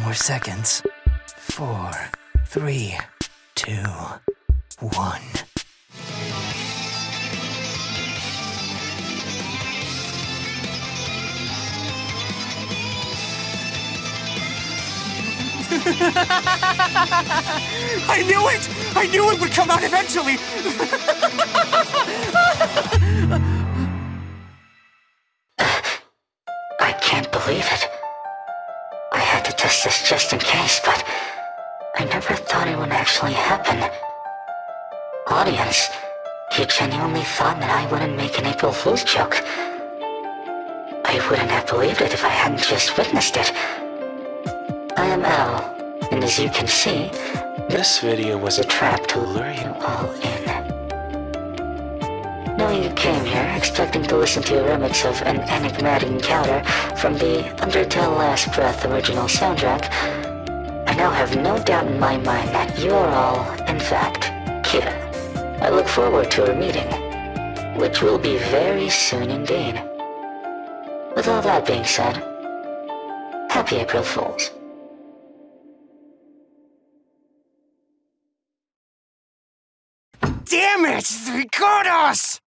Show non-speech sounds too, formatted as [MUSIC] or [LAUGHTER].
more seconds. Four, three, two, one. [LAUGHS] I knew it! I knew it would come out eventually! [LAUGHS] I can't believe it. Test this just in case, but I never thought it would actually happen. Audience, you genuinely thought that I wouldn't make an April Fool's joke. I wouldn't have believed it if I hadn't just witnessed it. I am L, and as you can see, this video was a trap to lure you all in. You came here expecting to listen to a remix of an enigmatic encounter from the Undertale Last Breath original soundtrack, I now have no doubt in my mind that you are all, in fact, Kira. I look forward to our meeting, which will be very soon indeed. With all that being said, Happy April Fools. Damn it! Record us!